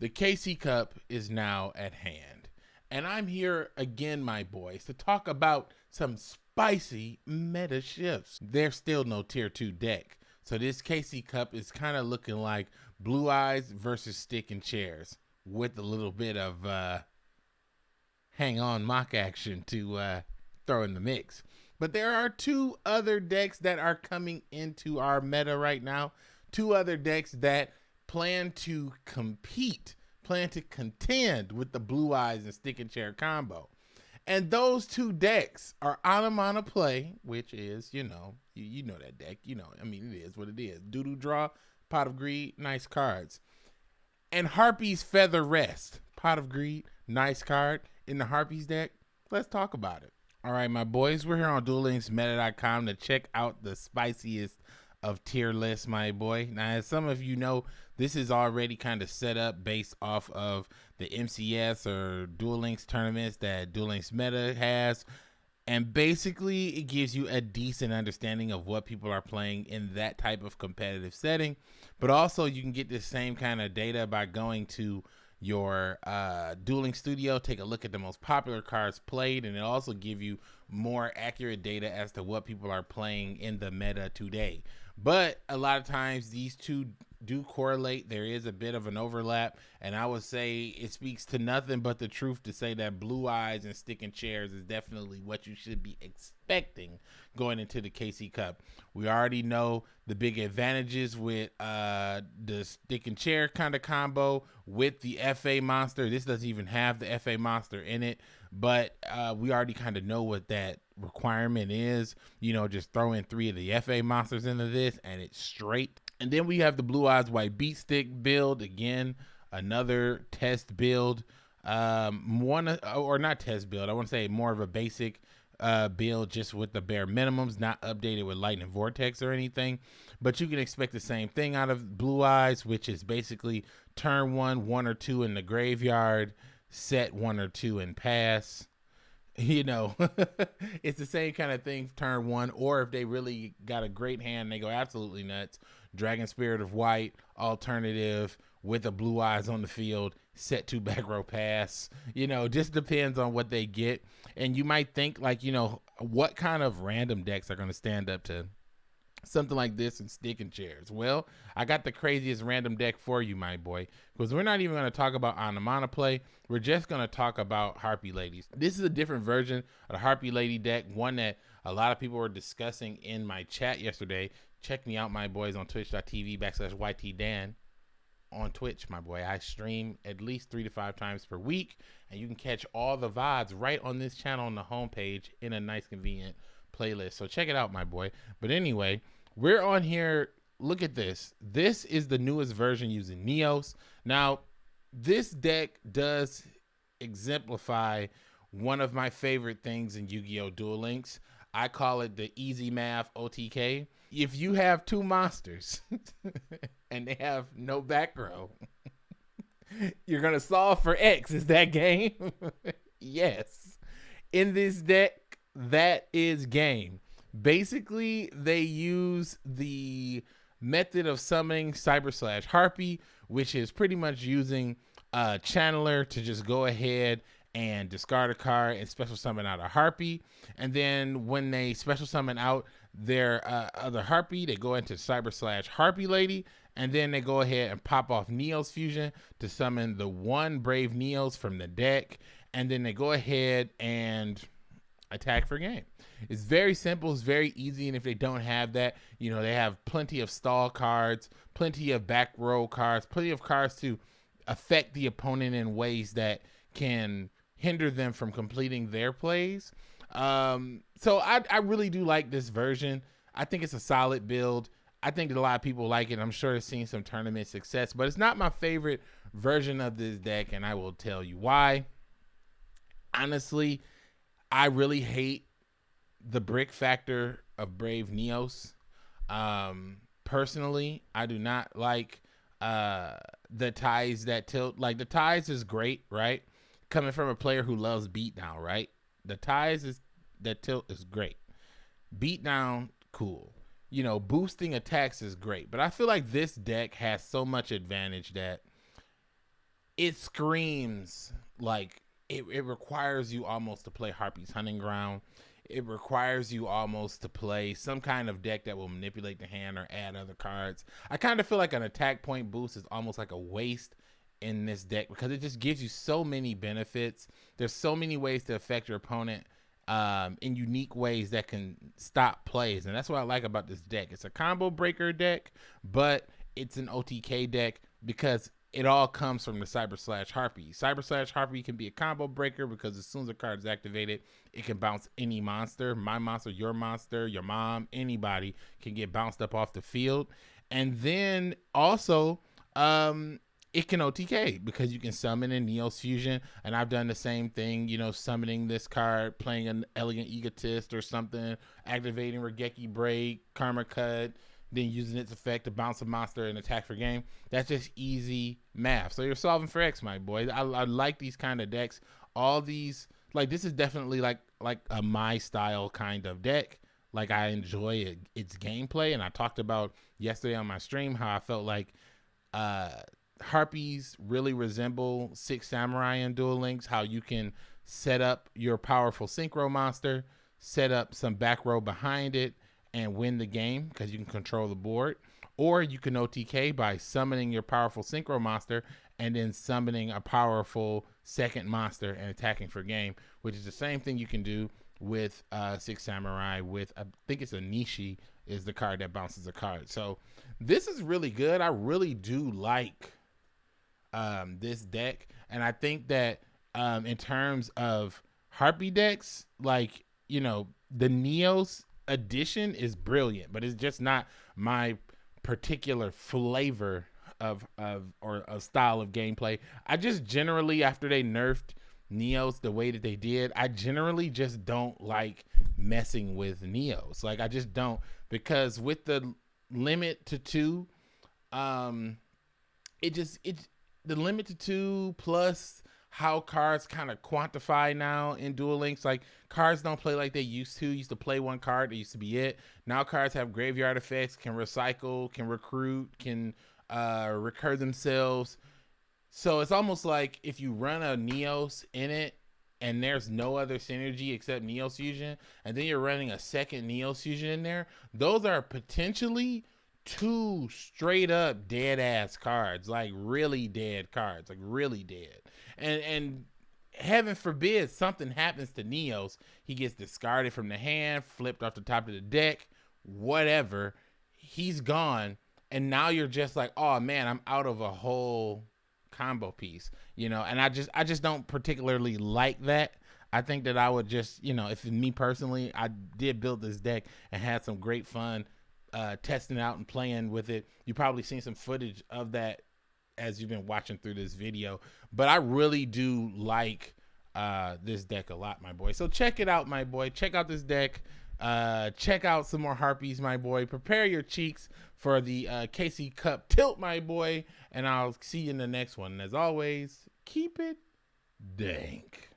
The KC Cup is now at hand. And I'm here again, my boys, to talk about some spicy meta shifts. There's still no tier 2 deck. So this KC Cup is kind of looking like Blue Eyes versus Stick and Chairs with a little bit of uh, hang on mock action to uh, throw in the mix. But there are two other decks that are coming into our meta right now. Two other decks that plan to compete, plan to contend with the Blue Eyes and Stick and Chair combo. And those two decks are Anamana Play, which is, you know, you, you know that deck. You know, I mean, it is what it is. Doodoo Draw, Pot of Greed, nice cards. And Harpie's Feather Rest, Pot of Greed, nice card in the Harpy's deck. Let's talk about it. All right, my boys, we're here on DuelLinksMeta.com to check out the spiciest of tier lists, my boy. Now, as some of you know, this is already kind of set up based off of the MCS or Duel Links tournaments that Duel Links Meta has. And basically, it gives you a decent understanding of what people are playing in that type of competitive setting. But also, you can get the same kind of data by going to your uh, dueling studio, take a look at the most popular cards played, and it also give you more accurate data as to what people are playing in the meta today. But a lot of times these two do correlate. There is a bit of an overlap, and I would say it speaks to nothing but the truth to say that blue eyes and sticking chairs is definitely what you should be expecting going into the KC Cup. We already know the big advantages with uh, the stick and chair kind of combo with the FA monster. This doesn't even have the FA monster in it, but uh, we already kind of know what that requirement is. You know, just throw in three of the FA monsters into this, and it's straight and then we have the Blue Eyes White Beat Stick build again, another test build. Um, one or not test build. I want to say more of a basic uh, build, just with the bare minimums, not updated with Lightning Vortex or anything. But you can expect the same thing out of Blue Eyes, which is basically turn one, one or two in the graveyard, set one or two and pass. You know, it's the same kind of thing. Turn one, or if they really got a great hand, they go absolutely nuts Dragon Spirit of White, alternative with the blue eyes on the field, set to back row pass. You know, just depends on what they get. And you might think like, you know, what kind of random decks are going to stand up to something like this and sticking chairs. Well, I got the craziest random deck for you, my boy, because we're not even going to talk about Anamana play. We're just going to talk about Harpie Ladies. This is a different version of the Harpie Lady deck, one that a lot of people were discussing in my chat yesterday. Check me out, my boys, on twitch.tv backslash YTDan on Twitch, my boy. I stream at least three to five times per week, and you can catch all the VODs right on this channel on the homepage in a nice, convenient playlist. So check it out, my boy. But anyway, we're on here. Look at this. This is the newest version using Neos. Now, this deck does exemplify one of my favorite things in Yu-Gi-Oh! Duel Links. I call it the easy math OTK if you have two monsters and they have no back row, you're gonna solve for X. Is that game? yes. In this deck, that is game. Basically, they use the method of summoning Cyber Slash Harpie, which is pretty much using a channeler to just go ahead and discard a card and special summon out a Harpy. And then when they special summon out their uh, other Harpy, they go into Cyber Slash Harpie Lady. And then they go ahead and pop off Neos Fusion to summon the one Brave Neos from the deck. And then they go ahead and attack for game. It's very simple. It's very easy. And if they don't have that, you know, they have plenty of stall cards, plenty of back row cards, plenty of cards to affect the opponent in ways that can hinder them from completing their plays. Um, so I, I really do like this version. I think it's a solid build. I think a lot of people like it. I'm sure it's seen some tournament success, but it's not my favorite version of this deck, and I will tell you why. Honestly, I really hate the brick factor of Brave Neos. Um, personally, I do not like uh, the ties that tilt. Like the ties is great, right? coming from a player who loves beatdown, right? The ties is that tilt is great. Beatdown, cool. You know, boosting attacks is great, but I feel like this deck has so much advantage that it screams like it, it requires you almost to play Harpie's Hunting Ground. It requires you almost to play some kind of deck that will manipulate the hand or add other cards. I kind of feel like an attack point boost is almost like a waste in this deck because it just gives you so many benefits. There's so many ways to affect your opponent um, in unique ways that can stop plays, and that's what I like about this deck. It's a combo breaker deck, but it's an OTK deck because it all comes from the Cyber Slash Harpie. Cyber Slash Harpie can be a combo breaker because as soon as a card is activated, it can bounce any monster. My monster, your monster, your mom, anybody can get bounced up off the field. And then also, um, it can OTK because you can summon in Neos Fusion. And I've done the same thing, you know, summoning this card, playing an Elegant Egotist or something, activating Raigeki Break, Karma Cut, then using its effect to bounce a monster and attack for game. That's just easy math. So you're solving for X, my boy. I, I like these kind of decks. All these, like this is definitely like like a my style kind of deck. Like I enjoy it, its gameplay, and I talked about yesterday on my stream how I felt like uh harpies really resemble six samurai and duel links how you can set up your powerful synchro monster set up some back row behind it and win the game because you can control the board. Or you can OTK by summoning your powerful synchro monster and then summoning a powerful second monster and attacking for game, which is the same thing you can do with uh, Six Samurai. With I think it's Enishi is the card that bounces a card. So this is really good. I really do like um, this deck, and I think that um, in terms of Harpy decks, like you know the Neos addition is brilliant, but it's just not my particular flavor of of or a style of gameplay. I just generally after they nerfed Neos the way that they did, I generally just don't like messing with Neos. Like I just don't because with the limit to 2 um it just it the limit to 2 plus how cards kind of quantify now in Duel Links. Like cards don't play like they used to. Used to play one card, it used to be it. Now cards have graveyard effects, can recycle, can recruit, can uh, recur themselves. So it's almost like if you run a Neos in it and there's no other synergy except Neos Fusion, and then you're running a second Neos Fusion in there, those are potentially two straight up dead ass cards, like really dead cards, like really dead and and heaven forbid something happens to Neos, he gets discarded from the hand, flipped off the top of the deck, whatever. He's gone, and now you're just like, oh man, I'm out of a whole combo piece, you know. And I just I just don't particularly like that. I think that I would just, you know, if me personally, I did build this deck and had some great fun uh, testing out and playing with it. You probably seen some footage of that as you've been watching through this video. But I really do like uh, this deck a lot, my boy. So check it out, my boy. Check out this deck. Uh, check out some more harpies, my boy. Prepare your cheeks for the uh, KC Cup tilt, my boy. And I'll see you in the next one. And as always, keep it dank.